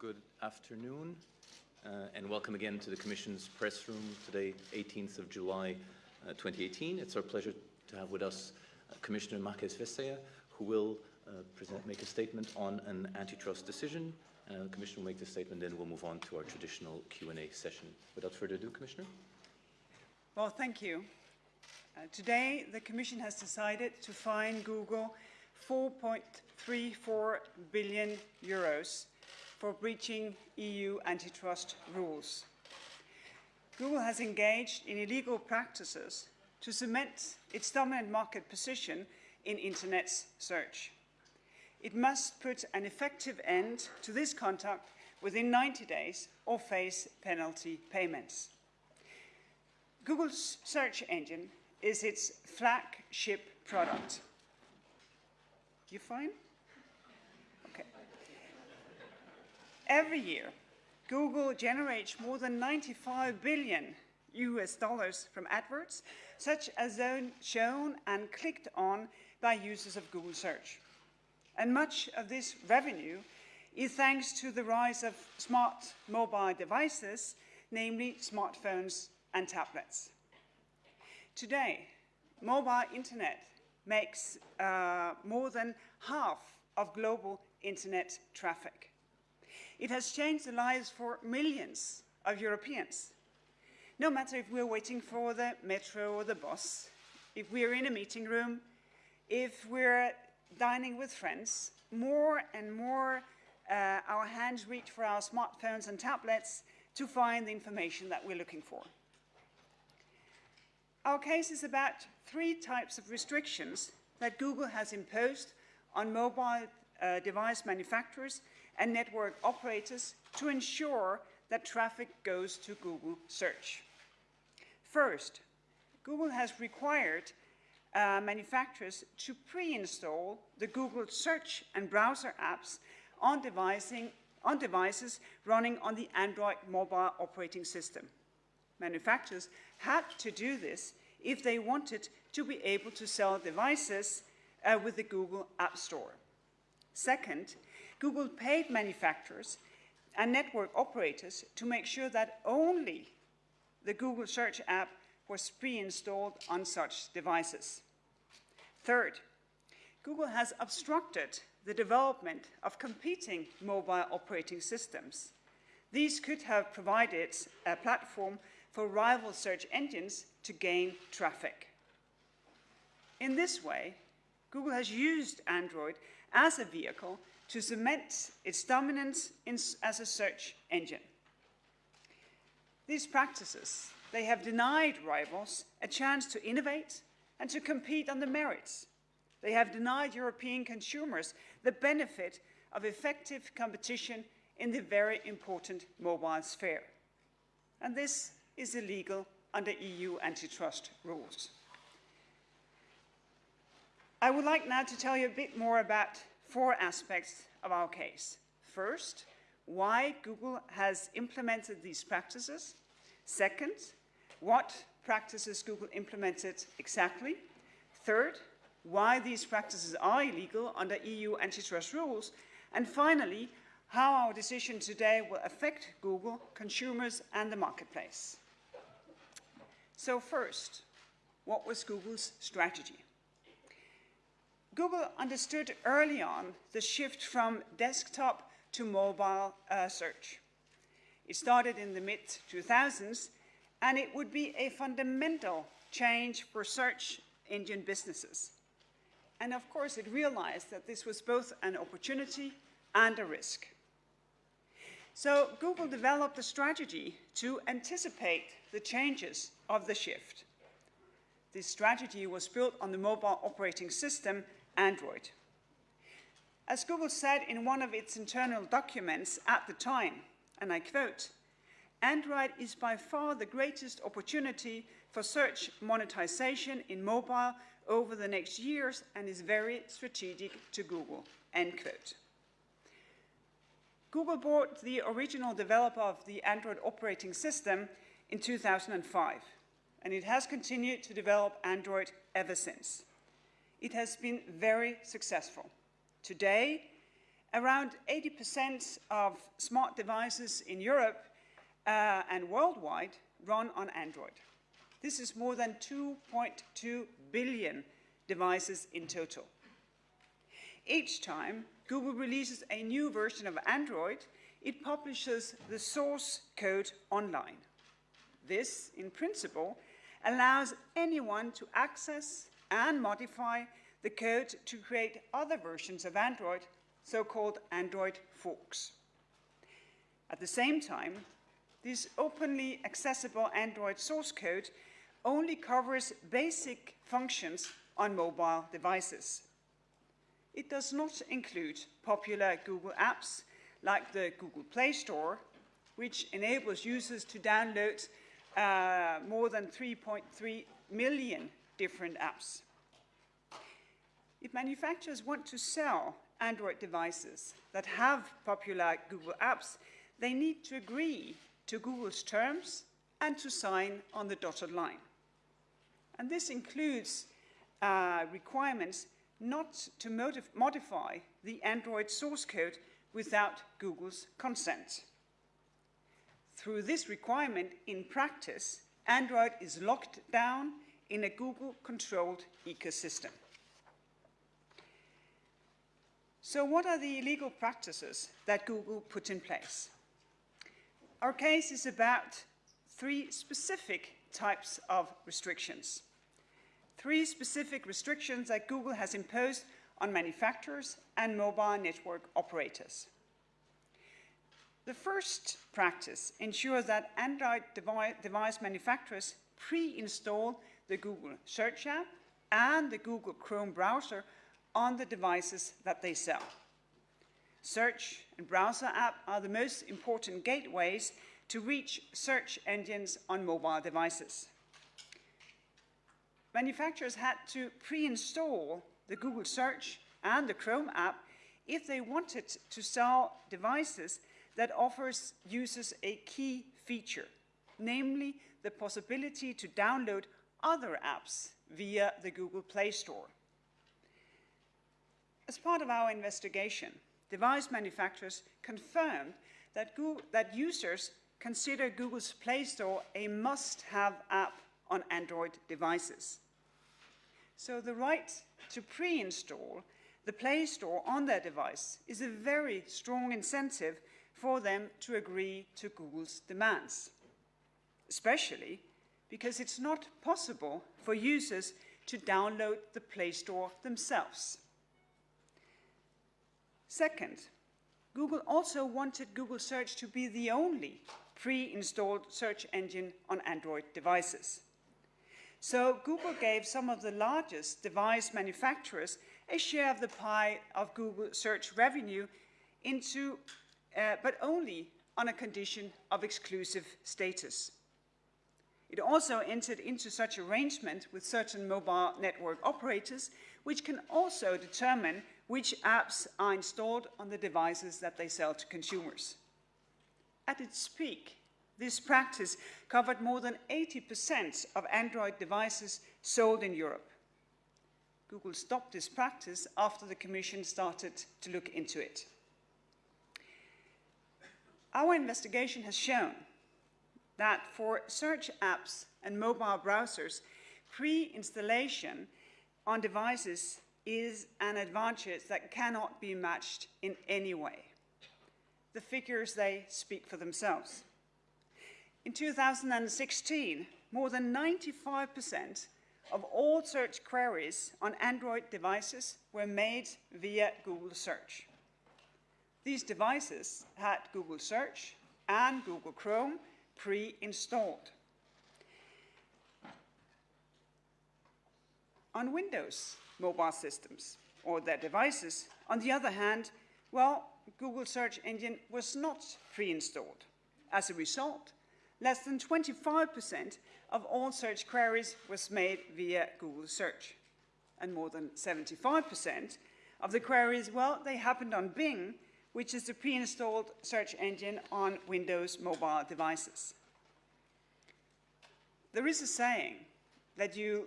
Good afternoon, uh, and welcome again to the Commission's press room today, 18th of July uh, 2018. It's our pleasure to have with us uh, Commissioner Margrethe Vestager, who will uh, present, make a statement on an antitrust decision. Uh, the Commissioner will make the statement, then we'll move on to our traditional Q&A session. Without further ado, Commissioner. Well, thank you. Uh, today, the Commission has decided to fine Google 4.34 billion euros for breaching EU antitrust rules. Google has engaged in illegal practices to cement its dominant market position in Internet search. It must put an effective end to this conduct within 90 days or face penalty payments. Google's search engine is its flagship product. You fine? Every year, Google generates more than 95 billion US dollars from adverts, such as those shown and clicked on by users of Google search. And much of this revenue is thanks to the rise of smart mobile devices, namely smartphones and tablets. Today, mobile internet makes uh, more than half of global internet traffic. It has changed the lives for millions of Europeans. No matter if we're waiting for the metro or the bus, if we're in a meeting room, if we're dining with friends, more and more uh, our hands reach for our smartphones and tablets to find the information that we're looking for. Our case is about three types of restrictions that Google has imposed on mobile uh, device manufacturers and network operators to ensure that traffic goes to Google search. First, Google has required uh, manufacturers to pre-install the Google search and browser apps on, on devices running on the Android mobile operating system. Manufacturers had to do this if they wanted to be able to sell devices uh, with the Google App Store. Second, Google paid manufacturers and network operators to make sure that only the Google Search app was pre-installed on such devices. Third, Google has obstructed the development of competing mobile operating systems. These could have provided a platform for rival search engines to gain traffic. In this way, Google has used Android as a vehicle to cement its dominance in, as a search engine. These practices, they have denied rivals a chance to innovate and to compete on the merits. They have denied European consumers the benefit of effective competition in the very important mobile sphere. And this is illegal under EU antitrust rules. I would like now to tell you a bit more about four aspects of our case. First, why Google has implemented these practices. Second, what practices Google implemented exactly. Third, why these practices are illegal under EU antitrust rules. And finally, how our decision today will affect Google, consumers, and the marketplace. So first, what was Google's strategy? Google understood early on the shift from desktop to mobile uh, search. It started in the mid-2000s, and it would be a fundamental change for search engine businesses. And of course, it realized that this was both an opportunity and a risk. So Google developed a strategy to anticipate the changes of the shift. This strategy was built on the mobile operating system Android. As Google said in one of its internal documents at the time, and I quote, Android is by far the greatest opportunity for search monetization in mobile over the next years and is very strategic to Google, end quote. Google bought the original developer of the Android operating system in 2005, and it has continued to develop Android ever since it has been very successful. Today, Around 80% of smart devices in Europe uh, and worldwide run on Android. This is more than 2.2 billion devices in total. Each time Google releases a new version of Android, it publishes the source code online. This, in principle, allows anyone to access and modify the code to create other versions of Android, so-called Android forks. At the same time, this openly accessible Android source code only covers basic functions on mobile devices. It does not include popular Google apps like the Google Play Store, which enables users to download uh, more than 3.3 million different apps. If manufacturers want to sell Android devices that have popular Google apps, they need to agree to Google's terms and to sign on the dotted line. And this includes uh, requirements not to modify the Android source code without Google's consent. Through this requirement, in practice, Android is locked down in a Google-controlled ecosystem. So what are the illegal practices that Google put in place? Our case is about three specific types of restrictions. Three specific restrictions that Google has imposed on manufacturers and mobile network operators. The first practice ensures that Android device manufacturers pre-install the Google Search app and the Google Chrome browser on the devices that they sell. Search and browser app are the most important gateways to reach search engines on mobile devices. Manufacturers had to pre-install the Google Search and the Chrome app if they wanted to sell devices that offers users a key feature, namely the possibility to download other apps via the Google Play Store. As part of our investigation, device manufacturers confirmed that, Google, that users consider Google's Play Store a must-have app on Android devices. So the right to pre-install the Play Store on their device is a very strong incentive for them to agree to Google's demands, especially because it's not possible for users to download the Play Store themselves. Second, Google also wanted Google Search to be the only pre-installed search engine on Android devices. So Google gave some of the largest device manufacturers a share of the pie of Google search revenue into, uh, but only on a condition of exclusive status. It also entered into such arrangement with certain mobile network operators, which can also determine which apps are installed on the devices that they sell to consumers. At its peak, this practice covered more than 80% of Android devices sold in Europe. Google stopped this practice after the Commission started to look into it. Our investigation has shown that for search apps and mobile browsers, pre-installation on devices is an advantage that cannot be matched in any way. The figures, they speak for themselves. In 2016, more than 95% of all search queries on Android devices were made via Google Search. These devices had Google Search and Google Chrome pre-installed. On Windows, mobile systems or their devices. On the other hand, well, Google search engine was not pre-installed. As a result, less than 25% of all search queries was made via Google search. And more than 75% of the queries, well, they happened on Bing, which is the pre-installed search engine on Windows mobile devices. There is a saying that you,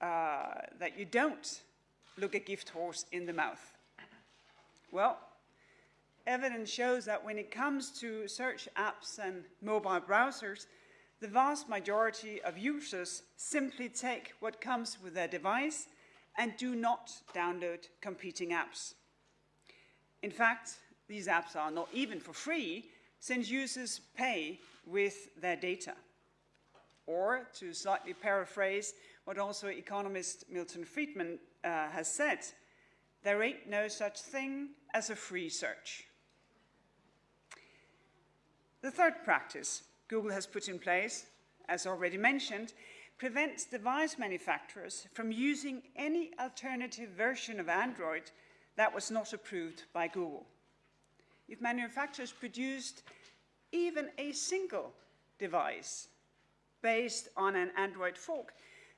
uh, that you don't look a gift horse in the mouth. Well, evidence shows that when it comes to search apps and mobile browsers, the vast majority of users simply take what comes with their device and do not download competing apps. In fact, these apps are not even for free, since users pay with their data. Or, to slightly paraphrase what also economist Milton Friedman uh, has said, there ain't no such thing as a free search. The third practice Google has put in place, as already mentioned, prevents device manufacturers from using any alternative version of Android that was not approved by Google. If manufacturers produced even a single device based on an Android fork,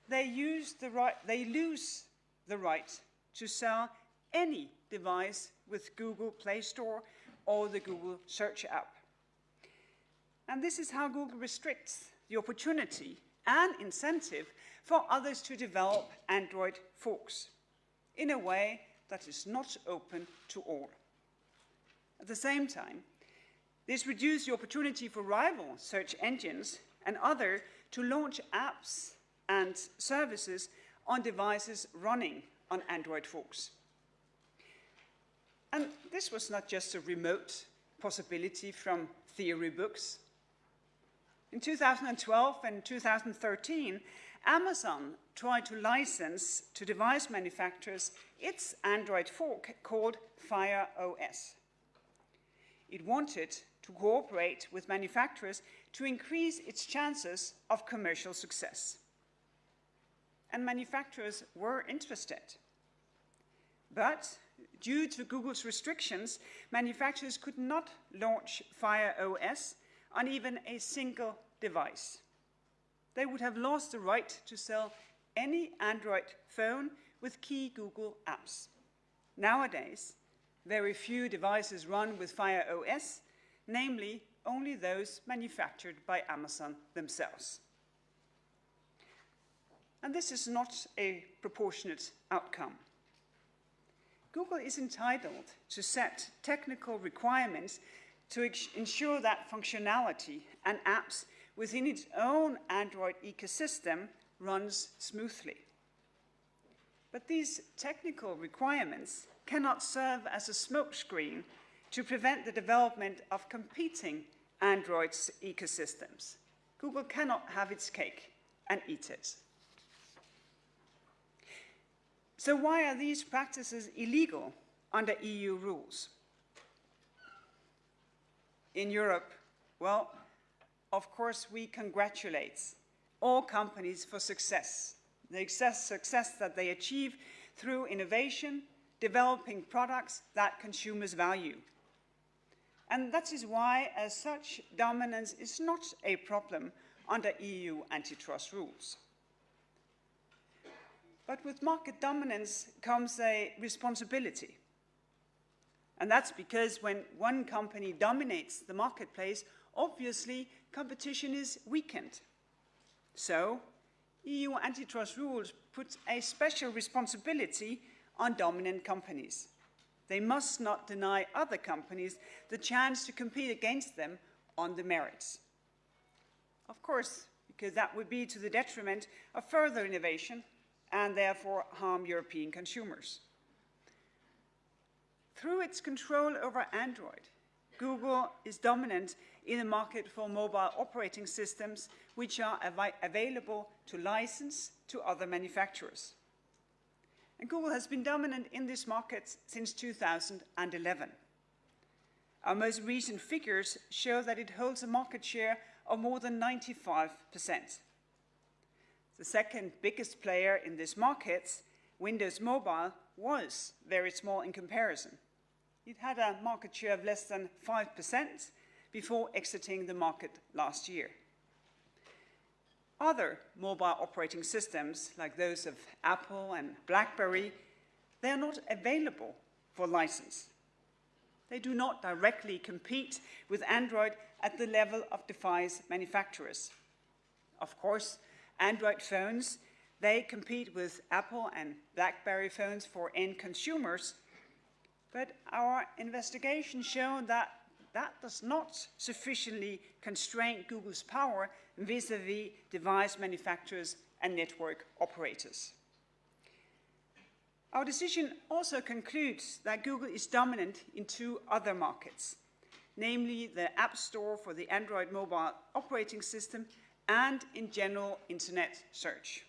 they, use the right, they lose the right to sell any device with Google Play Store or the Google Search app. And this is how Google restricts the opportunity and incentive for others to develop Android forks in a way that is not open to all. At the same time, this reduces the opportunity for rival search engines and other to launch apps and services on devices running on Android forks. And this was not just a remote possibility from theory books. In 2012 and 2013, Amazon tried to license to device manufacturers its Android fork called Fire OS. It wanted to cooperate with manufacturers to increase its chances of commercial success. And manufacturers were interested. But due to Google's restrictions, manufacturers could not launch Fire OS on even a single device. They would have lost the right to sell any Android phone with key Google apps. Nowadays, very few devices run with Fire OS, namely only those manufactured by Amazon themselves. And this is not a proportionate outcome. Google is entitled to set technical requirements to ensure that functionality and apps within its own Android ecosystem runs smoothly. But these technical requirements cannot serve as a smokescreen to prevent the development of competing Android ecosystems. Google cannot have its cake and eat it. So why are these practices illegal under EU rules? In Europe, well, of course, we congratulate all companies for success, the success that they achieve through innovation, developing products that consumers value. And that is why, as such, dominance is not a problem under EU antitrust rules. But with market dominance comes a responsibility. And that's because when one company dominates the marketplace, obviously competition is weakened. So, EU antitrust rules put a special responsibility on dominant companies. They must not deny other companies the chance to compete against them on the merits. Of course, because that would be to the detriment of further innovation and therefore harm European consumers. Through its control over Android, Google is dominant in the market for mobile operating systems which are av available to license to other manufacturers. And Google has been dominant in this market since 2011. Our most recent figures show that it holds a market share of more than 95%. The second biggest player in this market, Windows Mobile, was very small in comparison. It had a market share of less than 5% before exiting the market last year. Other mobile operating systems, like those of Apple and BlackBerry, they are not available for license. They do not directly compete with Android at the level of device manufacturers. Of course, Android phones, they compete with Apple and BlackBerry phones for end consumers, But our investigation showed that that does not sufficiently constrain Google's power vis-à-vis device manufacturers and network operators. Our decision also concludes that Google is dominant in two other markets, namely the App Store for the Android mobile operating system and in general internet search.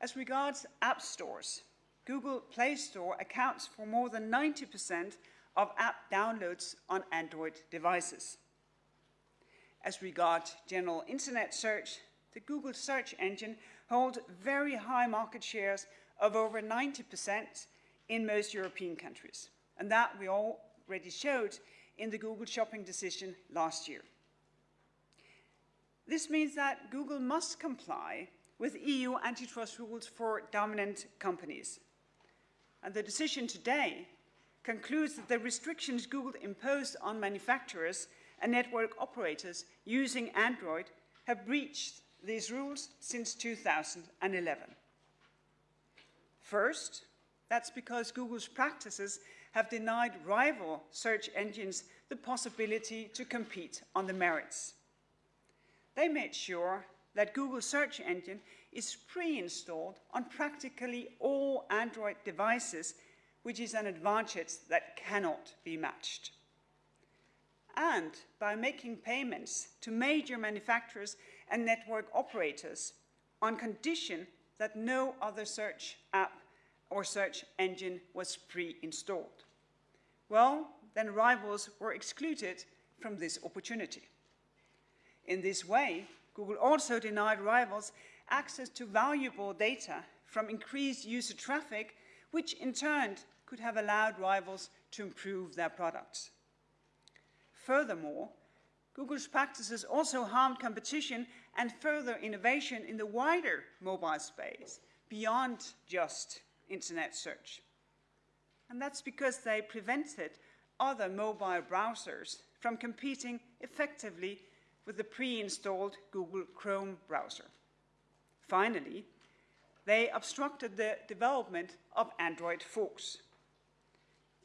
As regards app stores, Google Play Store accounts for more than 90% of app downloads on Android devices. As regards general internet search, the Google search engine holds very high market shares of over 90% in most European countries. And that we already showed in the Google shopping decision last year. This means that Google must comply with EU antitrust rules for dominant companies. And the decision today concludes that the restrictions Google imposed on manufacturers and network operators using Android have breached these rules since 2011. First, that's because Google's practices have denied rival search engines the possibility to compete on the merits. They made sure that Google search engine is pre-installed on practically all Android devices, which is an advantage that cannot be matched. And by making payments to major manufacturers and network operators on condition that no other search app or search engine was pre-installed. Well, then rivals were excluded from this opportunity. In this way, Google also denied rivals access to valuable data from increased user traffic, which in turn could have allowed rivals to improve their products. Furthermore, Google's practices also harmed competition and further innovation in the wider mobile space beyond just internet search. And that's because they prevented other mobile browsers from competing effectively with the pre-installed Google Chrome browser. Finally, they obstructed the development of Android forks.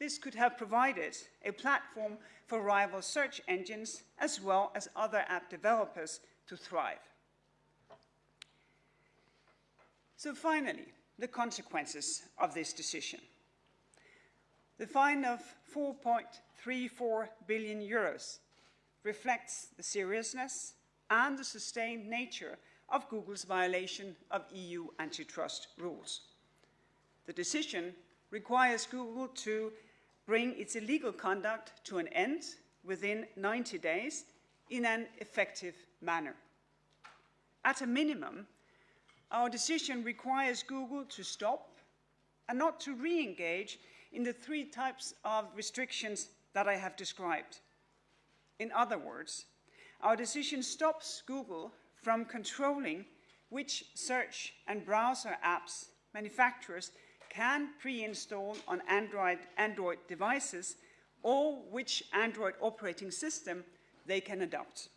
This could have provided a platform for rival search engines as well as other app developers to thrive. So finally, the consequences of this decision. The fine of 4.34 billion euros reflects the seriousness and the sustained nature of Google's violation of EU antitrust rules. The decision requires Google to bring its illegal conduct to an end within 90 days in an effective manner. At a minimum, our decision requires Google to stop and not to re-engage in the three types of restrictions that I have described. In other words, our decision stops Google from controlling which search and browser apps manufacturers can pre-install on Android, Android devices or which Android operating system they can adopt.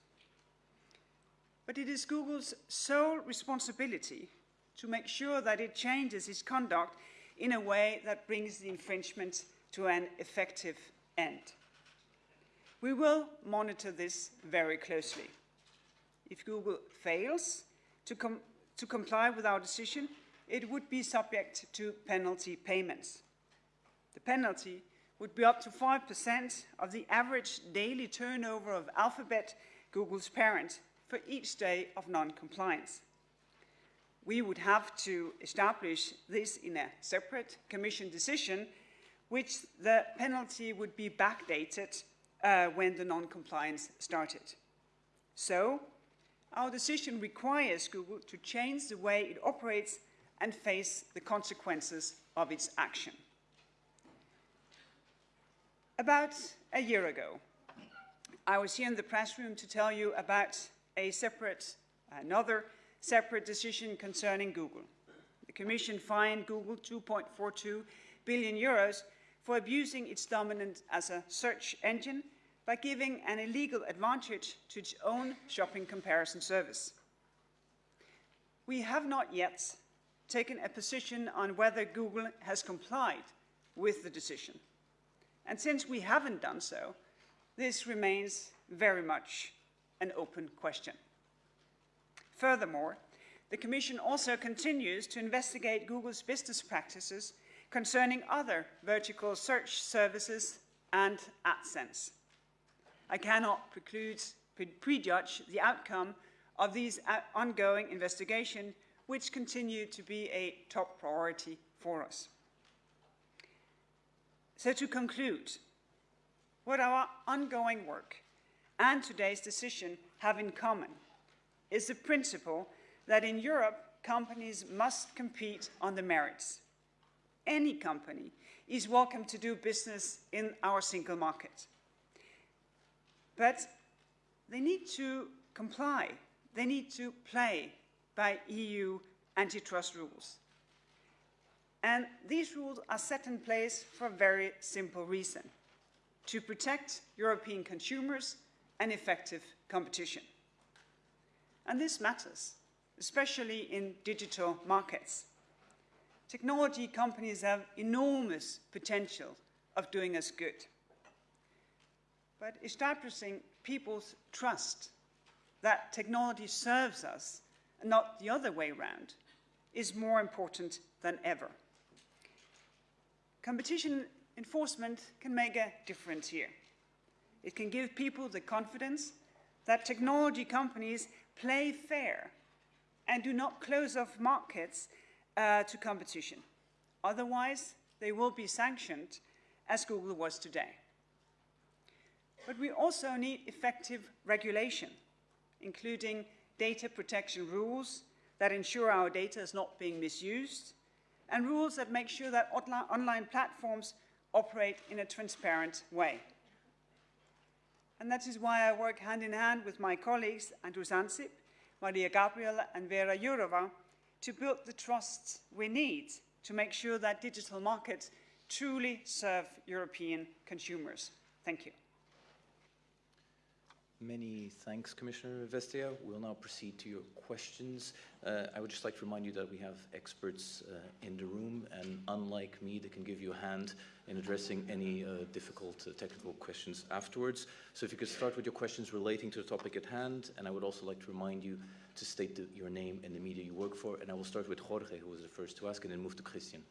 But it is Google's sole responsibility to make sure that it changes its conduct in a way that brings the infringement to an effective end. We will monitor this very closely. If Google fails to, com to comply with our decision, it would be subject to penalty payments. The penalty would be up to 5% of the average daily turnover of Alphabet, Google's parent, for each day of non-compliance. We would have to establish this in a separate Commission decision, which the penalty would be backdated uh, when the non-compliance started. So, our decision requires Google to change the way it operates and face the consequences of its action. About a year ago, I was here in the press room to tell you about a separate, another separate decision concerning Google. The Commission fined Google 2.42 billion euros for abusing its dominance as a search engine by giving an illegal advantage to its own shopping comparison service. We have not yet taken a position on whether Google has complied with the decision. And since we haven't done so, this remains very much an open question. Furthermore, the Commission also continues to investigate Google's business practices concerning other vertical search services and AdSense. I cannot preclude, prejudge the outcome of these uh, ongoing investigations, which continue to be a top priority for us. So to conclude, what our ongoing work and today's decision have in common is the principle that in Europe, companies must compete on the merits. Any company is welcome to do business in our single market. But they need to comply, they need to play by EU antitrust rules. And these rules are set in place for a very simple reason to protect European consumers and effective competition. And this matters, especially in digital markets. Technology companies have enormous potential of doing us good. But establishing people's trust that technology serves us not the other way around is more important than ever. Competition enforcement can make a difference here. It can give people the confidence that technology companies play fair and do not close off markets uh, to competition. Otherwise, they will be sanctioned as Google was today. But we also need effective regulation, including data protection rules that ensure our data is not being misused and rules that make sure that online platforms operate in a transparent way. And that is why I work hand in hand with my colleagues, Andrus Ansip, Mariya Gabriel, and Vera Jourova, to build the trust we need to make sure that digital markets truly serve European consumers. Thank you. Many thanks, Commissioner Vestager. We'll now proceed to your questions. Uh, I would just like to remind you that we have experts uh, in the room, and unlike me, they can give you a hand in addressing any uh, difficult uh, technical questions afterwards. So if you could start with your questions relating to the topic at hand, and I would also like to remind you to state the, your name and the media you work for, and I will start with Jorge, who was the first to ask, and then move to Christian.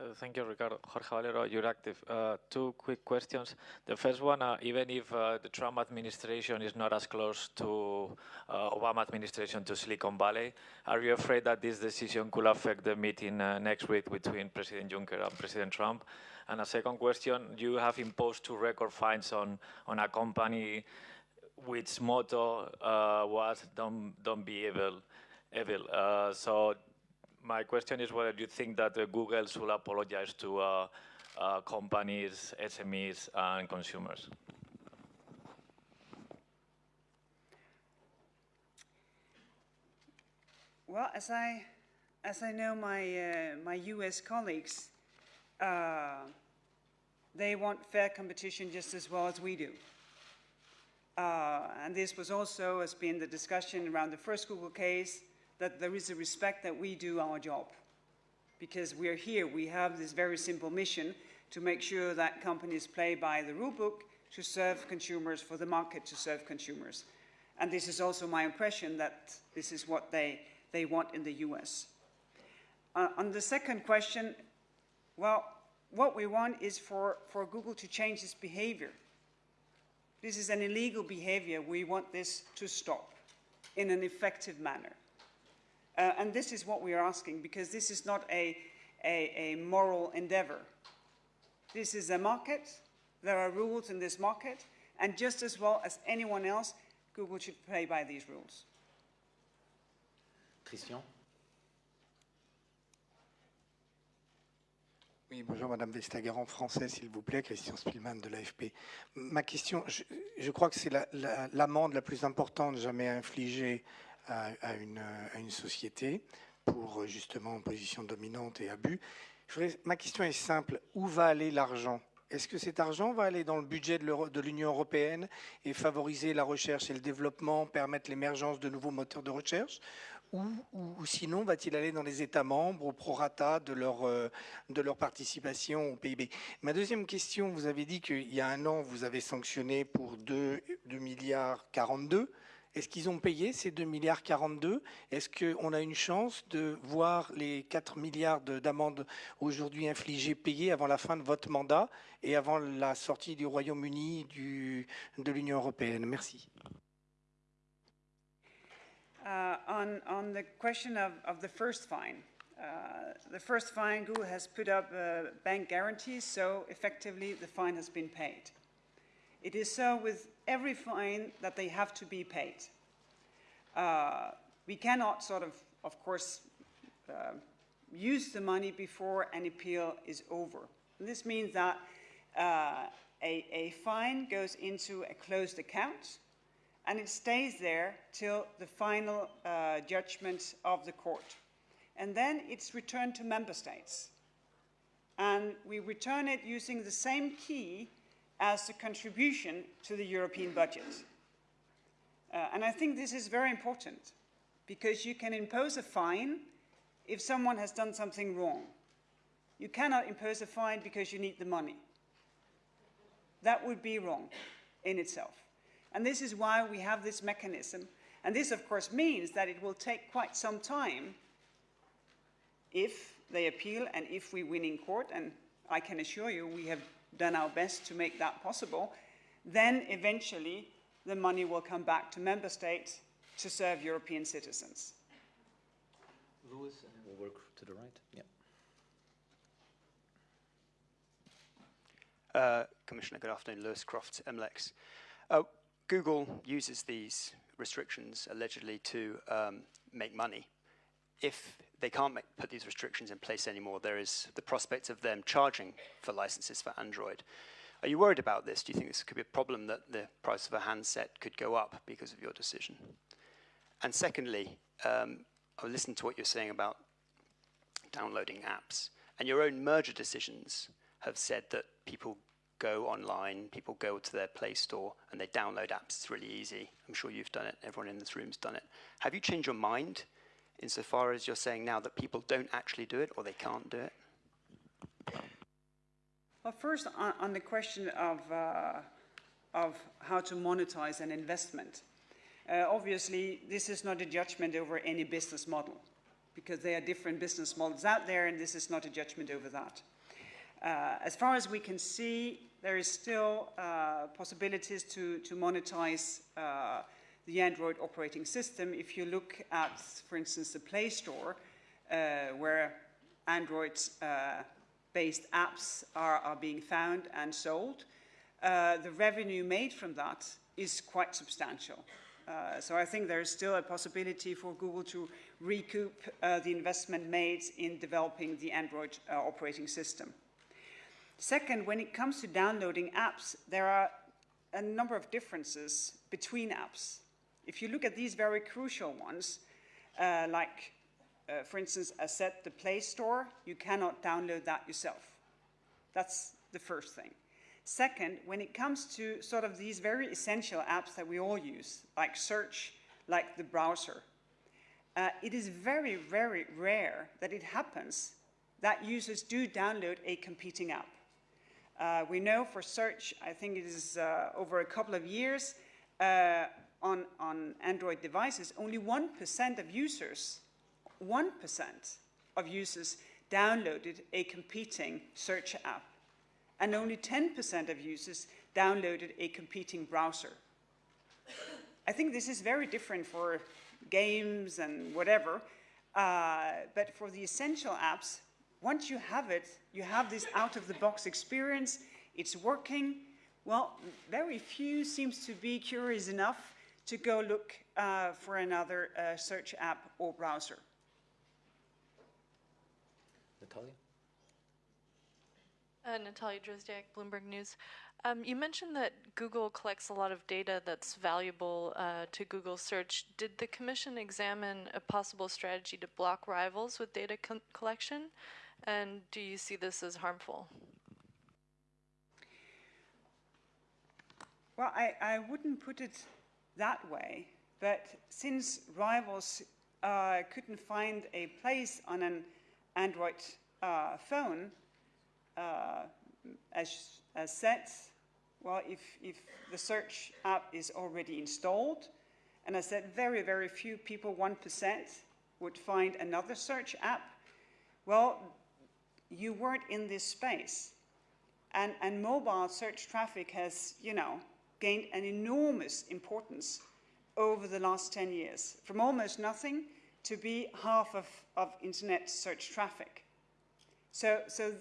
Uh, thank you, Ricardo. Jorge Valero, Euractiv. Uh, two quick questions. The first one, uh, even if uh, the Trump administration is not as close to uh, Obama administration to Silicon Valley, are you afraid that this decision could affect the meeting next week between President Juncker and President Trump? And a second question, you have imposed two record fines on, on a company which motto was don't, don't be evil. evil. so my question is whether you think that uh, Google should apologize to uh, uh, companies, SMEs, and consumers. Well, as I, as I know my, uh, my US colleagues, uh, they want fair competition just as well as we do. Uh, and this was also, has been the discussion around the first Google case, that there is a respect that we do our job. Because we're here, we have this very simple mission to make sure that companies play by the rule book to serve consumers, for the market to serve consumers. And this is also my impression that this is what they, they want in the US. Uh, on the second question, well, what we want is for, for Google to change its behavior. This is an illegal behavior. We want this to stop in an effective manner. Uh, and this is what we are asking, because this is not a, a, a moral endeavor. This is a market. There are rules in this market. And just as well as anyone else, Google should play by these rules. Christian? Oui, bonjour Madame Vestager, en français s'il vous plaît, Christian Spielmann de l'AFP. Ma question, je, je crois que c'est l'amende la, la, la, plus importante jamais infligée à, une, société pour justement position dominante et abus. ma question est simple, où va aller l'argent? Est-ce que cet argent va aller dans le budget de l'Union européenne et favoriser la recherche et le développement, permettre l'émergence de nouveaux moteurs de recherche? Ou, sinon va-t-il aller dans les États membres au prorata de leur, euh, de leur participation au PIB Ma deuxième question, vous avez dit qu'il y a un an, vous avez sanctionné pour 2, 2 milliards 42. Est-ce qu'ils ont payé ces 2 milliards 42 Est-ce qu'on a une chance de voir les 4 milliards de- d'amendes aujourd'hui infligées payées avant la fin de votre mandat et avant la sortie du Royaume-Uni de l'Union européenne? Merci. Uh, on, on the question of, of the first fine, uh, the first fine, Google has put up uh, bank guarantees, so effectively the fine has been paid. It is so with every fine that they have to be paid. Uh, we cannot sort of, of course, uh, use the money before an appeal is over. And this means that uh, a, a fine goes into a closed account and it stays there till the final uh, judgment of the court. And then it's returned to member states. And we return it using the same key as the contribution to the European budget. Uh, and I think this is very important because you can impose a fine if someone has done something wrong. You cannot impose a fine because you need the money. That would be wrong in itself. And this is why we have this mechanism. And this, of course, means that it will take quite some time if they appeal and if we win in court, and I can assure you we have done our best to make that possible, then eventually the money will come back to member states to serve European citizens. Louis, and then we'll work to the right. Yeah. Uh, Commissioner, good afternoon. Lewis Croft, MLEX. Uh, Google uses these restrictions allegedly to um, make money. If they can't make, put these restrictions in place anymore, there is the prospect of them charging for licenses for Android. Are you worried about this? Do you think this could be a problem that the price of a handset could go up because of your decision? And secondly, um, I listened to what you're saying about downloading apps. And your own merger decisions have said that people go online, people go to their Play Store, and they download apps. It's really easy. I'm sure you've done it. Everyone in this room's done it. Have you changed your mind insofar as you're saying now that people don't actually do it or they can't do it? Well, first, on, on the question of, uh, of how to monetize an investment. Uh, obviously, this is not a judgment over any business model because there are different business models out there, and this is not a judgment over that. Uh, as far as we can see, there is still uh, possibilities to, to monetize uh, the Android operating system. If you look at, for instance, the Play Store, uh, where Android uh, based apps are, are being found and sold, uh, the revenue made from that is quite substantial. Uh, so I think there is still a possibility for Google to recoup uh, the investment made in developing the Android uh, operating system. Second, when it comes to downloading apps, there are a number of differences between apps. If you look at these very crucial ones, uh, like, uh, for instance, a set the Play Store, you cannot download that yourself. That's the first thing. Second, when it comes to sort of these very essential apps that we all use, like search, like the browser, uh, it is very, very rare that it happens that users do download a competing app. Uh, we know for search, I think it is uh, over a couple of years, uh, on, on Android devices, only 1% of users, 1% of users downloaded a competing search app. And only 10% of users downloaded a competing browser. I think this is very different for games and whatever, uh, but for the essential apps, once you have it, you have this out-of-the-box experience, it's working. Well, very few seems to be curious enough to go look uh, for another uh, search app or browser. Natalia? Uh, Natalia Drozdiak, Bloomberg News. Um, you mentioned that Google collects a lot of data that's valuable uh, to Google search. Did the Commission examine a possible strategy to block rivals with data con- collection? And do you see this as harmful? Well, I, I wouldn't put it that way, but since rivals uh, couldn't find a place on an Android uh, phone, uh, as, as said, well, if, if the search app is already installed, and I said very, very few people, 1%, would find another search app, well, you weren't in this space. And, and mobile search traffic has, you know, gained an enormous importance over the last 10 years, from almost nothing to be half of, of internet search traffic. So, so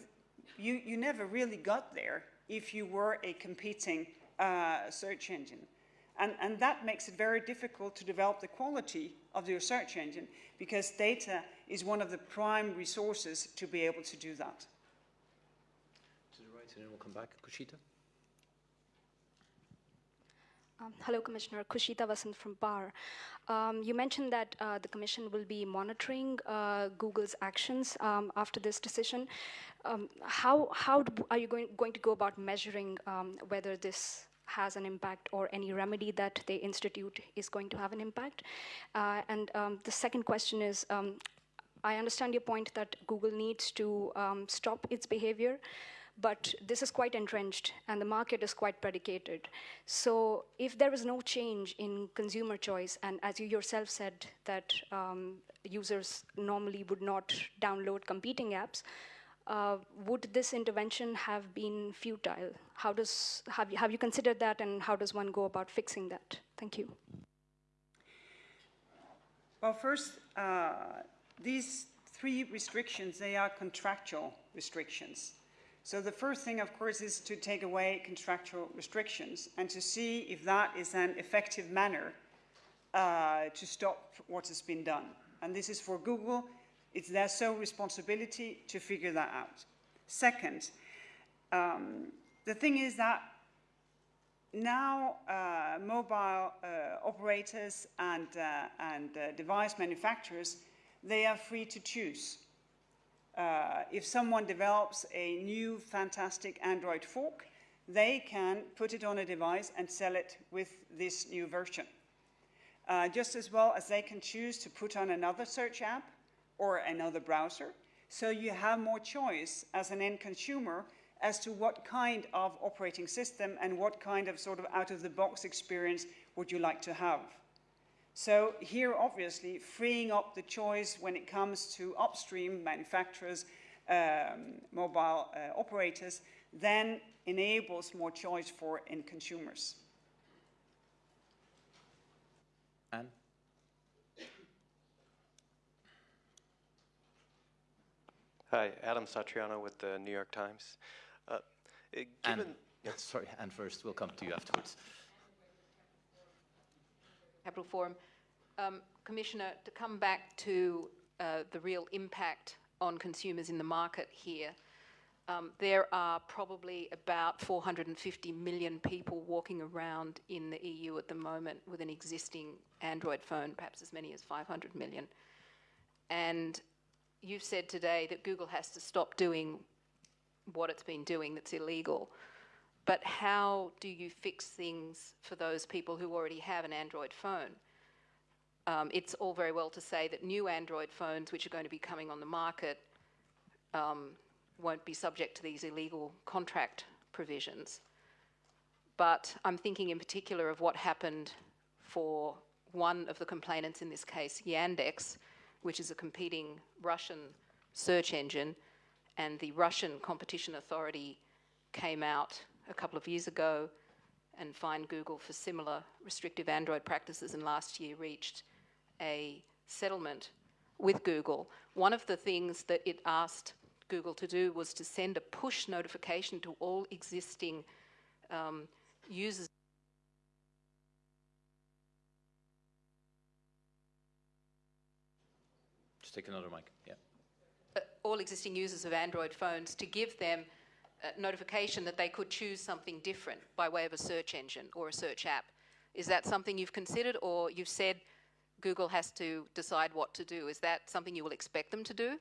you, you never really got there if you were a competing uh, search engine. And, and that makes it very difficult to develop the quality of your search engine because data is one of the prime resources to be able to do that. To the right, and then we'll come back. Kushita? Um, hello, Commissioner. Kushita Vasant from PaRR. Um, you mentioned that uh, the Commission will be monitoring uh, Google's actions um, after this decision. Um, how how do, are you going, going to go about measuring um, whether this has an impact or any remedy that they institute is going to have an impact? Uh, and um, the second question is, I understand your point that Google needs to stop its behavior but this is quite entrenched and the market is quite predicated. So if there is no change in consumer choice, and as you yourself said that um, users normally would not download competing apps, uh, would this intervention have been futile? How does, have you, have you considered that and how does one go about fixing that? Thank you. Well, first, uh, these three restrictions, they are contractual restrictions. So the first thing, of course, is to take away contractual restrictions and to see if that is an effective manner uh, to stop what has been done. And this is for Google. It's their sole responsibility to figure that out. Second, um, the thing is that now uh, mobile uh, operators and, uh, and uh, device manufacturers, they are free to choose. Uh, if someone develops a new fantastic Android fork, they can put it on a device and sell it with this new version. Uh, just as well as they can choose to put on another search app or another browser. So you have more choice as an end consumer as to what kind of operating system and what kind of sort of out-of-the-box experience would you like to have. So here, obviously, freeing up the choice when it comes to upstream manufacturers, um, mobile uh, operators, then enables more choice for end consumers. Anne? Hi, Adam Satariano with the New York Times. Uh, given, Anne, sorry, Anne first. We'll come to you afterwards. Capitol Forum. Um, Commissioner, to come back to uh, the real impact on consumers in the market here, um, there are probably about 450 million people walking around in the EU at the moment with an existing Android phone, perhaps as many as 500 million. And you've said today that Google has to stop doing what it's been doing that's illegal. But how do you fix things for those people who already have an Android phone? Um, it's all very well to say that new Android phones, which are going to be coming on the market, um, won't be subject to these illegal contract provisions. But I'm thinking in particular of what happened for one of the complainants in this case, Yandex, which is a competing Russian search engine, and the Russian Competition Authority came out a couple of years ago and fined Google for similar restrictive Android practices, and last year reached a settlement with Google, one of the things that it asked Google to do was to send a push notification to all existing um, users. Just take another mic, yeah. Uh, all existing users of Android phones to give them notification that they could choose something different by way of a search engine or a search app. Is that something you've considered or you've said Google has to decide what to do. Is that something you will expect them to do?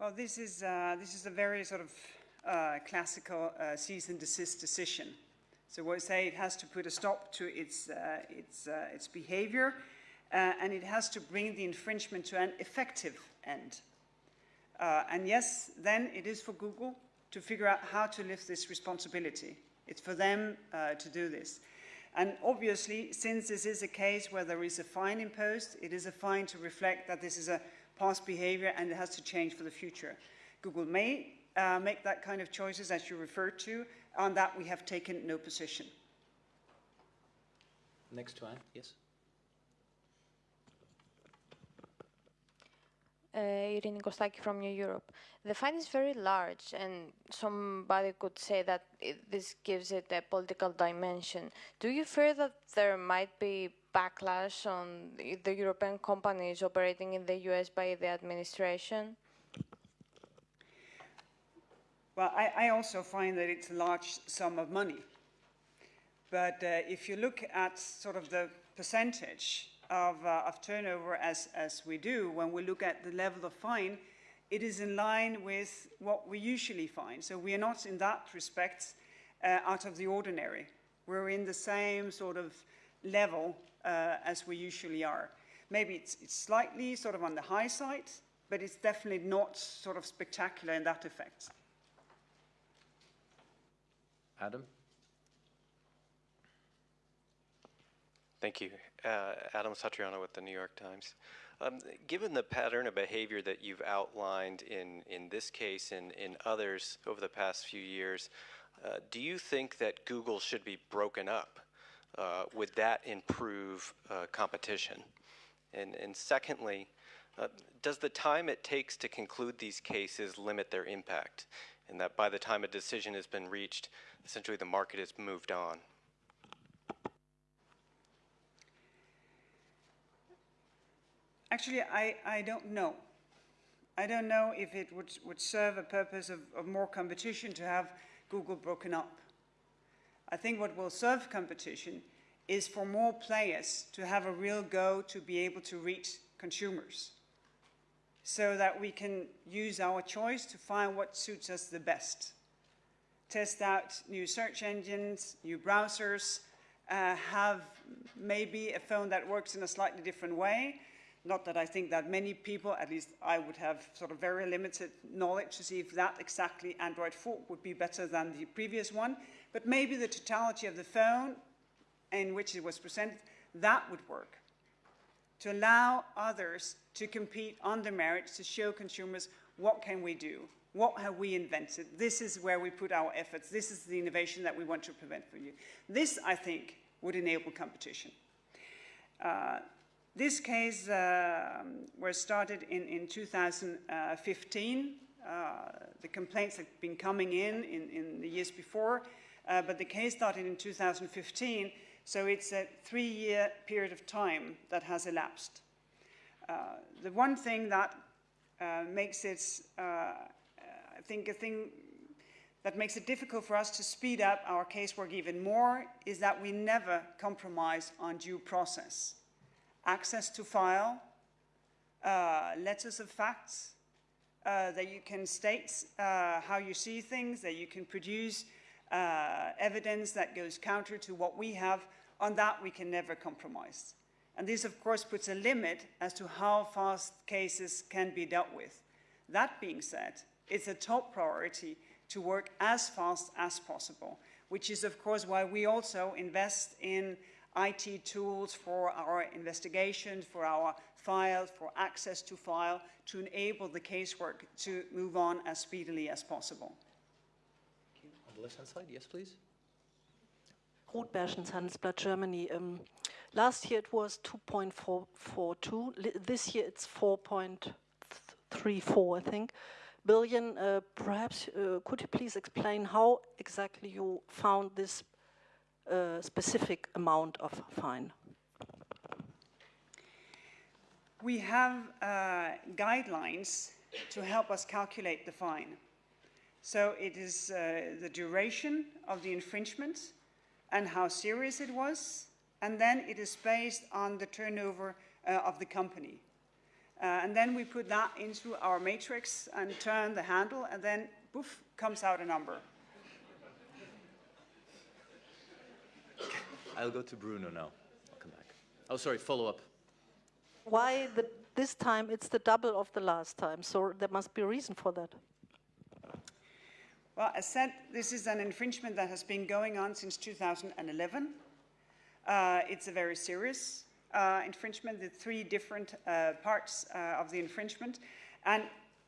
Well, this is, uh, this is a very sort of uh, classical uh, cease and desist decision. So we say it has to put a stop to its, uh, its, uh, its behavior, uh, and it has to bring the infringement to an effective end. Uh, and yes, then it is for Google to figure out how to lift this responsibility. It's for them uh, to do this. And obviously, since this is a case where there is a fine imposed, it is a fine to reflect that this is a past behavior and it has to change for the future. Google may uh, make that kind of choices, as you referred to. On that, we have taken no position. Next one, yes? Uh, Irini Kostaki from New Europe. The fine is very large, and somebody could say that it, this gives it a political dimension. Do you fear that there might be backlash on the, the European companies operating in the US by the administration? Well, I, I also find that it's a large sum of money. But uh, if you look at sort of the percentage of, uh, of turnover as, as we do, when we look at the level of fine, it is in line with what we usually find. So we are not in that respect uh, out of the ordinary. We're in the same sort of level uh, as we usually are. Maybe it's, it's slightly sort of on the high side, but it's definitely not sort of spectacular in that effect. Adam? Thank you. Uh, Adam Satariano with the New York Times. Um, given the pattern of behavior that you've outlined in, in this case and in others over the past few years, uh, do you think that Google should be broken up? Uh, would that improve uh, competition? And, and secondly, uh, does the time it takes to conclude these cases limit their impact? And that by the time a decision has been reached, essentially the market has moved on? Actually, I, I don't know. I don't know if it would, would serve a purpose of, of more competition to have Google broken up. I think what will serve competition is for more players to have a real go to be able to reach consumers so that we can use our choice to find what suits us the best. Test out new search engines, new browsers, uh, have maybe a phone that works in a slightly different way, not that I think that many people, at least I would have sort of very limited knowledge to see if that exactly Android fork would be better than the previous one, but maybe the totality of the phone in which it was presented, that would work. To allow others to compete on the merits, to show consumers what can we do, what have we invented, this is where we put our efforts, this is the innovation that we want to prevent for you. This, I think, would enable competition. Uh, this case uh, was started in, in 2015. Uh, the complaints had been coming in in, in the years before, uh, but the case started in 2015, so it's a three-year period of time that has elapsed. Uh, the one thing that uh, makes it, uh, I think, a thing that makes it difficult for us to speed up our casework even more is that we never compromise on due process access to file, uh, letters of facts, uh, that you can state uh, how you see things, that you can produce uh, evidence that goes counter to what we have. On that, we can never compromise. And this, of course, puts a limit as to how fast cases can be dealt with. That being said, it's a top priority to work as fast as possible, which is, of course, why we also invest in IT tools for our investigations, for our files, for access to file, to enable the casework to move on as speedily as possible. On the left-hand side, yes, please. Ruth Berschens, Handelsblatt Germany. Um, last year it was 2.442. This year it's 4.34, I think, billion. Uh, perhaps uh, could you please explain how exactly you found this specific amount of fine? We have uh, guidelines to help us calculate the fine. So it is uh, the duration of the infringement and how serious it was, and then it is based on the turnover uh, of the company. Uh, and then we put that into our matrix and turn the handle, and then poof, comes out a number. I'll go to Bruno now. I'll come back. Oh, sorry, follow up. Why the, this time it's the double of the last time? So there must be a reason for that. Well, as said, this is an infringement that has been going on since 2011. Uh, it's a very serious uh, infringement, the three different uh, parts uh, of the infringement. And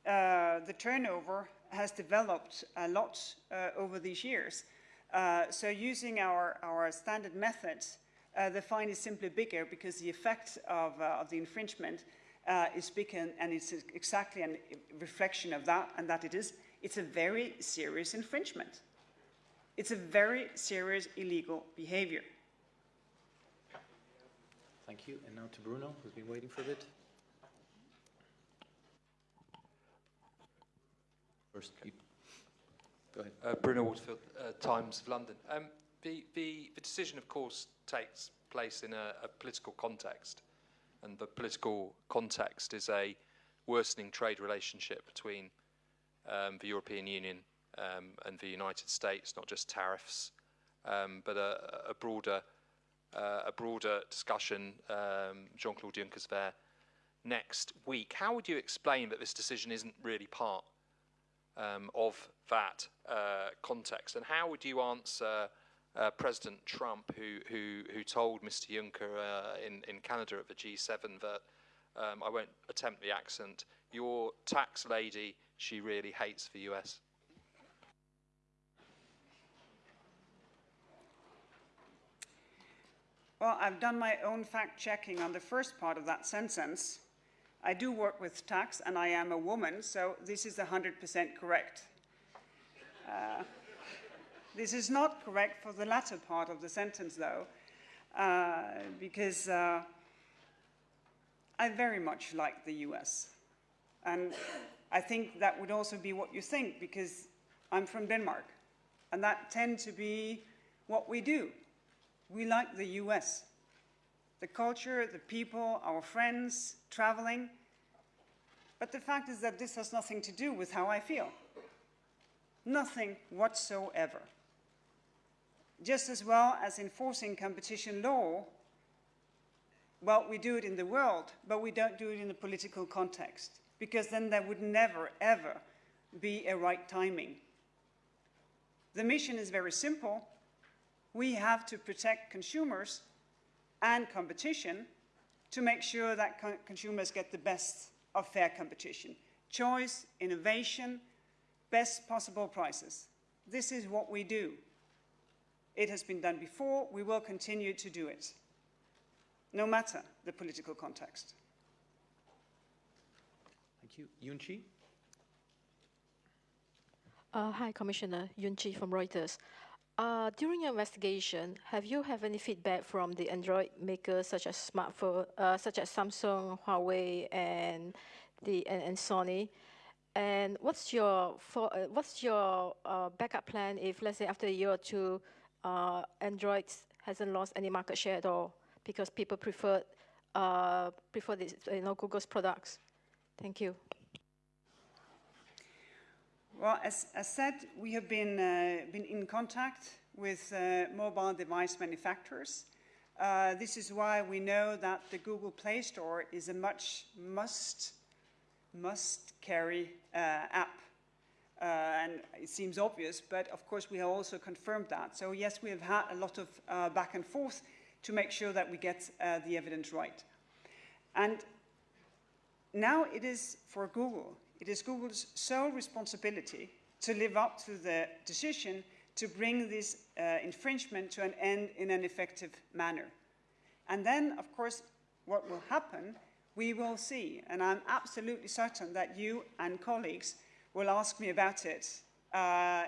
uh, the turnover has developed a lot uh, over these years. Uh, so using our, our standard methods, uh, the fine is simply bigger because the effect of, uh, of the infringement is bigger and it's exactly a reflection of that and that it is it's a very serious infringement. It's a very serious illegal behavior. Thank you. And now to Bruno, who's been waiting for a bit. First, you, go ahead. Uh, Bruno Waterfield, uh, Times of London. Um, the, the, the, decision, of course, takes place in a, a political context, and the political context is a worsening trade relationship between um, the European Union um, and the United States, not just tariffs, um, but a, a broader uh, a broader discussion. Um, Jean-Claude Juncker's there next week. How would you explain that this decision isn't really part um, of that uh, context, and how would you answer? Uh, President Trump, who, who, who told Mr. Juncker uh, in, in Canada at the G7 that, um, I won't attempt the accent, your tax lady she really hates the US? Well, I've done my own fact checking on the first part of that sentence. I do work with tax and I am a woman, so this is 100% correct. Uh, this is not correct for the latter part of the sentence, though, uh, because uh, I very much like the US. And I think that would also be what you think because I'm from Denmark. And that tends to be what we do. We like the US. The culture, the people, our friends, traveling. But the fact is that this has nothing to do with how I feel. Nothing whatsoever. Just as well as enforcing competition law, well, we do it in the world, but we don't do it in the political context because then there would never, ever be a right timing. The mission is very simple. We have to protect consumers and competition to make sure that co consumers get the best of fair competition. Choice, innovation, best possible prices. This is what we do. It has been done before, we will continue to do it, no matter the political context. Thank you. Yun Chee? Uh, hi, Commissioner. Yun Chee from Reuters. Uh, during your investigation, have you have any feedback from the Android makers such as smartphone, uh, such as Samsung, Huawei, and the and, and Sony? And what's your for, uh, what's your uh, backup plan if, let's say, after a year or two, uh, Android hasn't lost any market share at all because people prefer uh, prefer this, you know, Google's products? Thank you. Well, as, as said, we have been, uh, been in contact with uh, mobile device manufacturers. Uh, this is why we know that the Google Play Store is a much must, must carry uh, app. Uh, and it seems obvious, but of course we have also confirmed that. So yes, we have had a lot of uh, back and forth to make sure that we get the evidence right. And now it is for Google, it is Google's sole responsibility to live up to the decision to bring this uh, infringement to an end in an effective manner. And then, of course, what will happen, we will see. And I'm absolutely certain that you and colleagues will ask me about it uh,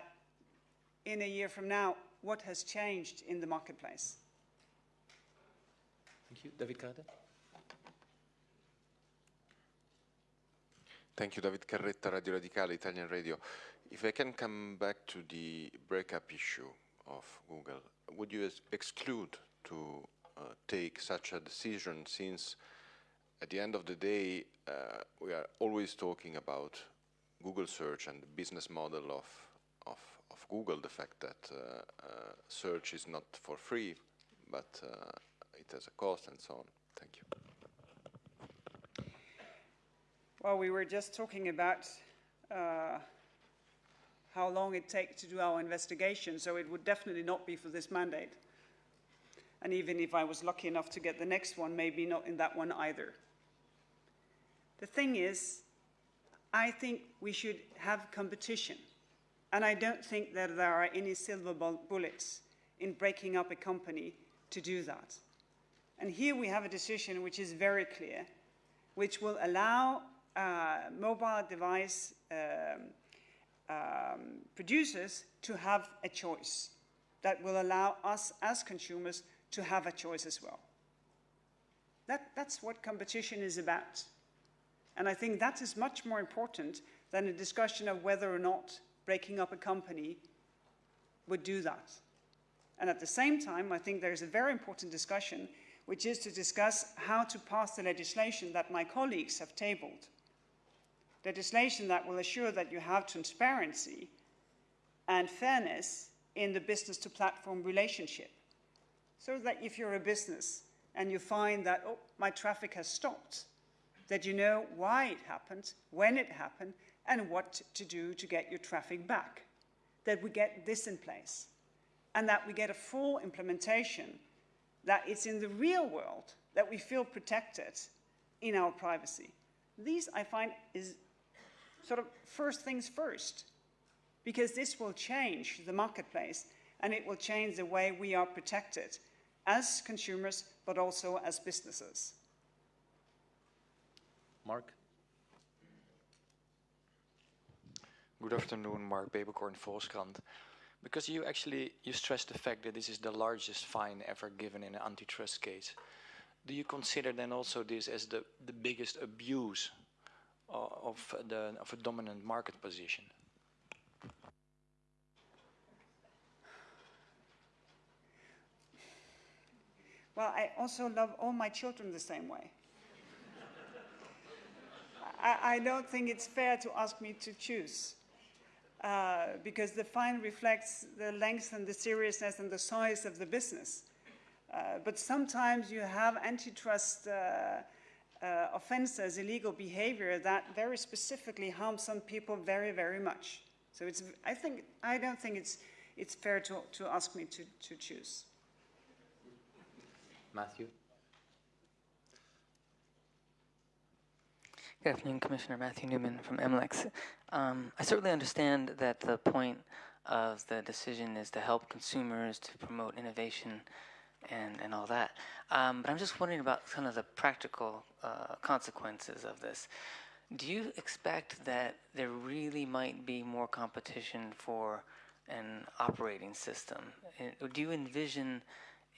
in a year from now. What has changed in the marketplace? Thank you. David Carter. Thank you, David Carretta, Radio Radicale, Italian Radio. If I can come back to the breakup issue of Google, would you exclude to uh, take such a decision since at the end of the day, uh, we are always talking about Google search and the business model of, of, of Google, the fact that uh, uh search is not for free, but uh, it has a cost and so on. Thank you. Well, we were just talking about uh, how long it takes to do our investigation, so it would definitely not be for this mandate. And even if I was lucky enough to get the next one, maybe not in that one either. The thing is, I think we should have competition. And I don't think that there are any silver bullets in breaking up a company to do that. And here we have a decision which is very clear, which will allow uh, mobile device um, um, producers to have a choice that will allow us as consumers to have a choice as well. That, that's what competition is about. And I think that is much more important than a discussion of whether or not breaking up a company would do that. And at the same time, I think there is a very important discussion, which is to discuss how to pass the legislation that my colleagues have tabled legislation that will assure that you have transparency and fairness in the business to platform relationship. So that if you're a business and you find that, oh, my traffic has stopped, that you know why it happened, when it happened, and what to do to get your traffic back. That we get this in place. And that we get a full implementation, that it's in the real world that we feel protected in our privacy. These, I find, is sort of first things first, because this will change the marketplace and it will change the way we are protected as consumers, but also as businesses. Mark? Good afternoon, Mark Peeperkorn, Volkskrant. Because you actually, you stressed the fact that this is the largest fine ever given in an antitrust case. Do you consider then also this as the, the biggest abuse of, the, of a dominant market position? Well, I also love all my children the same way. I, I, don't think it's fair to ask me to choose. Uh, because the fine reflects the length and the seriousness and the size of the business. Uh, but sometimes you have antitrust uh, uh, offenses, illegal behavior that very specifically harms some people very, very much. So it's, I think, I don't think it's, it's fair to, to ask me to, to choose. Matthew? Good afternoon, Commissioner Matthew Newman from MLEX. Um, I certainly understand that the point of the decision is to help consumers to promote innovation and, and all that. Um, but I'm just wondering about kind of the practical uh, consequences of this. Do you expect that there really might be more competition for an operating system? Do you envision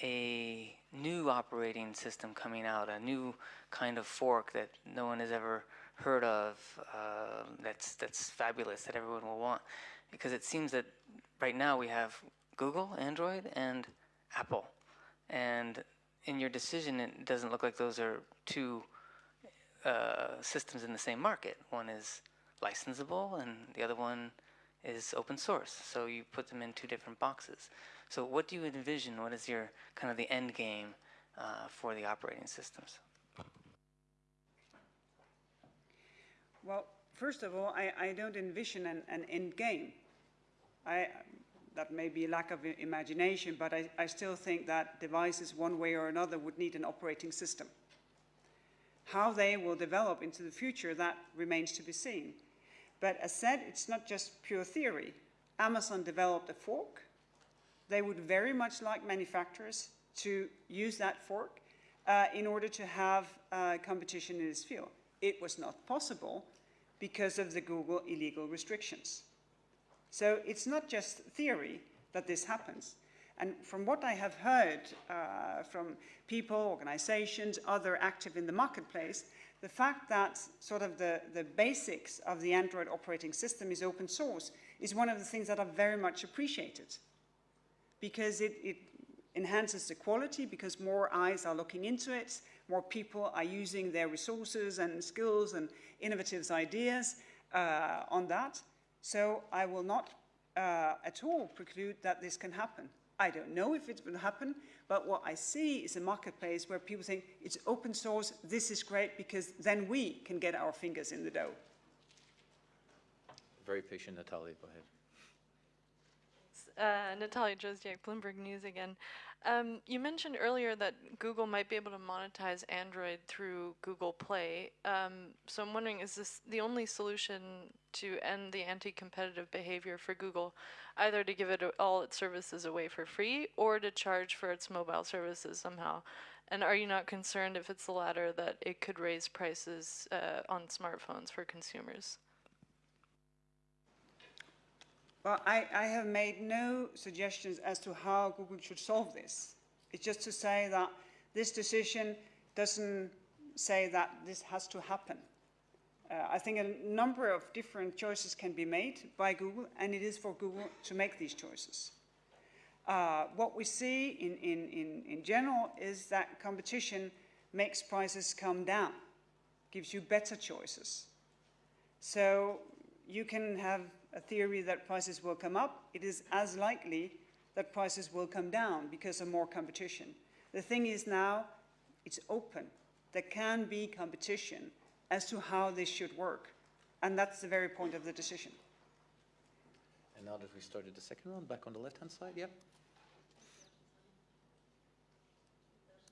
a new operating system coming out, a new kind of fork that no one has ever heard of, uh, that's that's fabulous, that everyone will want? Because it seems that right now we have Google, Android, and Apple. And in your decision, it doesn't look like those are two uh, systems in the same market. One is licensable, and the other one is open source. So you put them in two different boxes. So what do you envision? What is your kind of the end game uh, for the operating systems? Well, first of all, I, I don't envision an, an end game. I, that may be a lack of imagination, but I, I still think that devices, one way or another, would need an operating system. How they will develop into the future, that remains to be seen. But as said, it's not just pure theory. Amazon developed a fork. They would very much like manufacturers to use that fork uh, in order to have uh, competition in this field. It was not possible because of the Google illegal restrictions. So it's not just theory that this happens. And from what I have heard uh, from people, organizations, other active in the marketplace, the fact that sort of the, the basics of the Android operating system is open source is one of the things that are very much appreciated because it, it enhances the quality because more eyes are looking into it, more people are using their resources and skills and innovative ideas uh, on that. So I will not uh, at all preclude that this can happen. I don't know if it will happen, but what I see is a marketplace where people think it's open source, this is great, because then we can get our fingers in the dough. Very patient, Natalia, go ahead. Uh, Natalia Drozdiak, Bloomberg News again. Um, you mentioned earlier that Google might be able to monetize Android through Google Play. Um, so I'm wondering, is this the only solution to end the anti-competitive behavior for Google, either to give it all its services away for free or to charge for its mobile services somehow? And are you not concerned if it's the latter that it could raise prices uh, on smartphones for consumers? Well, I, I have made no suggestions as to how Google should solve this. It's just to say that this decision doesn't say that this has to happen. Uh, I think a number of different choices can be made by Google, and it is for Google to make these choices. Uh, what we see in, in, in, in general is that competition makes prices come down, gives you better choices. So you can have a theory that prices will come up, it is as likely that prices will come down because of more competition. The thing is now, it's open. There can be competition as to how this should work. And that's the very point of the decision. And now that we started the second round, back on the left-hand side, yeah?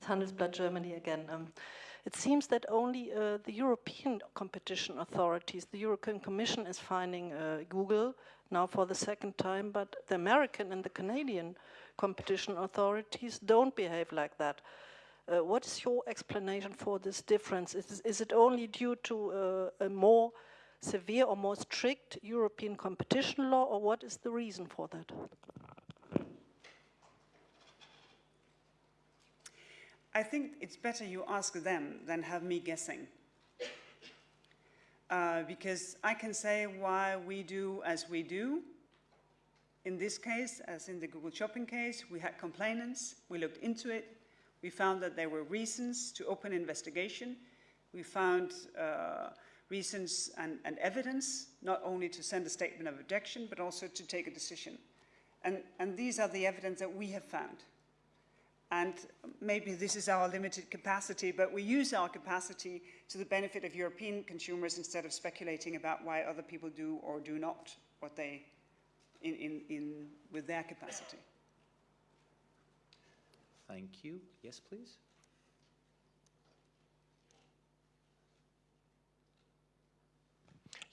Handelsblatt Germany again. Um, it seems that only uh, the European competition authorities, the European Commission is finding uh, Google now for the second time, but the American and the Canadian competition authorities don't behave like that. Uh, what is your explanation for this difference? Is, is it only due to uh, a more severe or more strict European competition law, or what is the reason for that? I think it's better you ask them than have me guessing. Uh, because I can say why we do as we do. In this case, as in the Google Shopping case, we had complainants, we looked into it, we found that there were reasons to open investigation, we found uh, reasons and, and, evidence, not only to send a statement of objection, but also to take a decision. And, and these are the evidence that we have found. And maybe this is our limited capacity, but we use our capacity to the benefit of European consumers instead of speculating about why other people do or do not what they, in, in, in with their capacity. Thank you. Yes, please.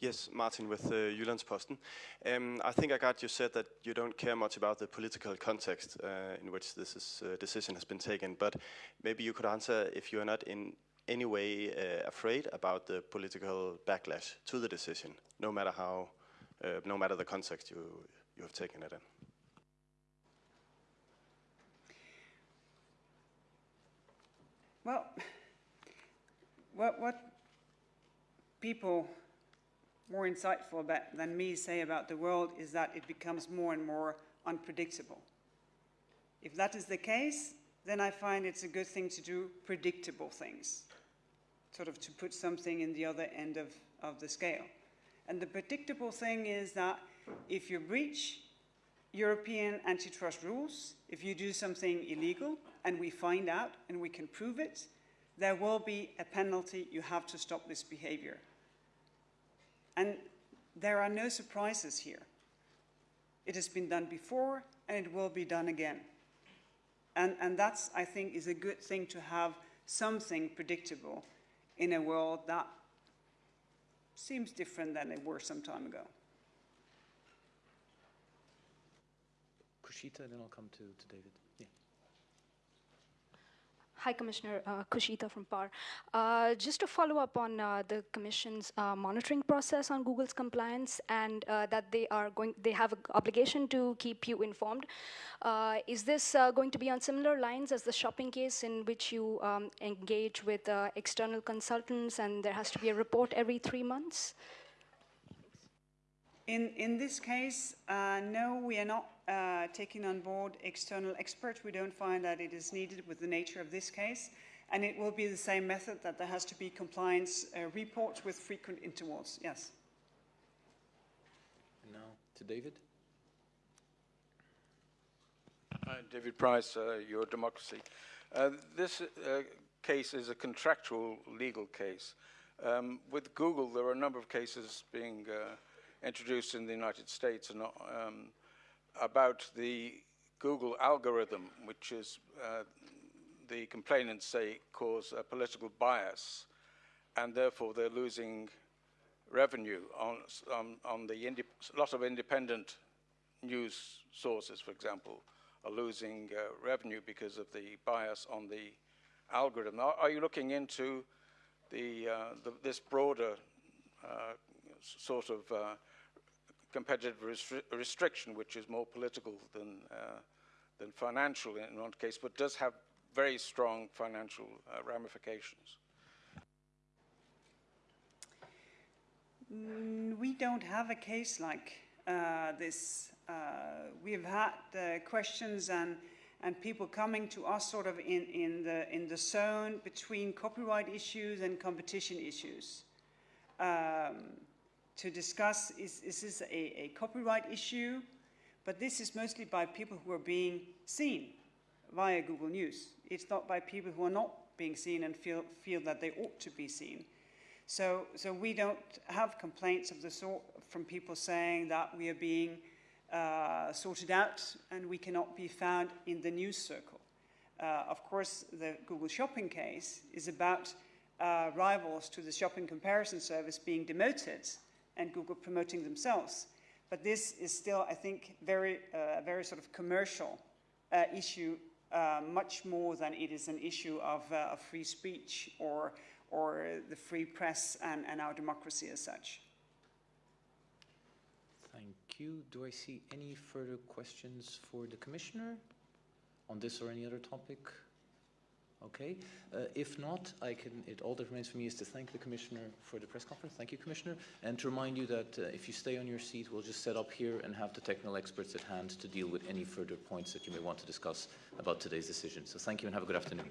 Yes, Martin with uh, Jyllandsposten. Um, I think I got you said that you don't care much about the political context uh, in which this is, uh, decision has been taken, but maybe you could answer if you are not in any way uh, afraid about the political backlash to the decision, no matter how, uh, no matter the context you, you have taken it in. Well, what, what people more insightful about, than me say about the world is that it becomes more and more unpredictable. If that is the case, then I find it's a good thing to do predictable things, sort of to put something in the other end of, of the scale. And the predictable thing is that if you breach European antitrust rules, if you do something illegal and we find out and we can prove it, there will be a penalty. You have to stop this behavior. And there are no surprises here. It has been done before, and it will be done again. And, and that's, I think, is a good thing to have something predictable in a world that seems different than it were some time ago. Kushita, then I'll come to, to David. Yeah. Hi, Commissioner uh, Kushita from PaRR. Uh, just to follow up on uh, the Commission's uh, monitoring process on Google's compliance and uh, that they are going, they have an obligation to keep you informed. Uh, is this going to be on similar lines as the shopping case in which you um, engage with external consultants and there has to be a report every three months? In, in this case, no, we are not uh, taking on board external experts. We don't find that it is needed with the nature of this case. And it will be the same method that there has to be compliance uh, reports with frequent intervals, yes. And now to David. Hi, David Price, uh, Your Democracy. Uh, this uh, case is a contractual legal case. Um, with Google, there are a number of cases being uh, introduced in the United States and, um, about the Google algorithm, which is uh, the complainants say cause a political bias, and therefore they're losing revenue on, on, on the lot of independent news sources, for example, are losing uh, revenue because of the bias on the algorithm. Are, are you looking into the, uh, the this broader uh, sort of uh, competitive restri restriction, which is more political than, uh, than financial in one case, but does have very strong financial uh, ramifications? Mm, we don't have a case like uh, this. Uh, we've had uh, questions and and people coming to us sort of in, in the in the zone between copyright issues and competition issues um, to discuss is, is this a, a copyright issue but this is mostly by people who are being seen via Google News. It's not by people who are not being seen and feel, feel that they ought to be seen. So, so we don't have complaints of the sort from people saying that we are being uh, sorted out and we cannot be found in the news circle. Uh, of course, the Google Shopping case is about uh, rivals to the shopping comparison service being demoted and Google promoting themselves. But this is still, I think, very, uh, very sort of commercial uh, issue, uh, much more than it is an issue of, of free speech or or the free press and, and our democracy as such. Thank you. Do I see any further questions for the Commissioner on this or any other topic? Okay. Uh, if not, I can. It all that remains for me is to thank the Commissioner for the press conference. Thank you, Commissioner, and to remind you that uh, if you stay on your seat, we'll just set up here and have the technical experts at hand to deal with any further points that you may want to discuss about today's decision. So thank you and have a good afternoon.